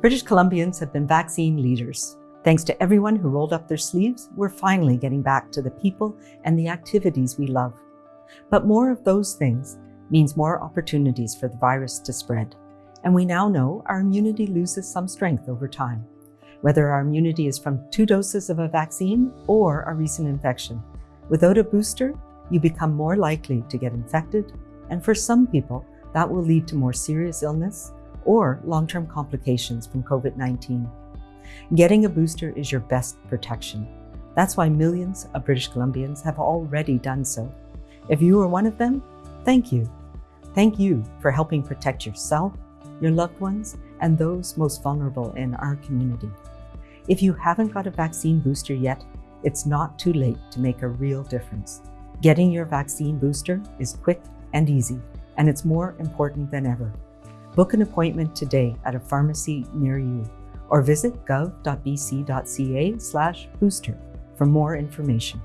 British Columbians have been vaccine leaders. Thanks to everyone who rolled up their sleeves, we're finally getting back to the people and the activities we love. But more of those things means more opportunities for the virus to spread. And we now know our immunity loses some strength over time, whether our immunity is from two doses of a vaccine or a recent infection. Without a booster, you become more likely to get infected, and for some people, that will lead to more serious illness or long-term complications from COVID-19. Getting a booster is your best protection. That's why millions of British Columbians have already done so. If you are one of them, thank you. Thank you for helping protect yourself, your loved ones, and those most vulnerable in our community. If you haven't got a vaccine booster yet, it's not too late to make a real difference. Getting your vaccine booster is quick and easy, and it's more important than ever. Book an appointment today at a pharmacy near you or visit gov.bc.ca slash booster for more information.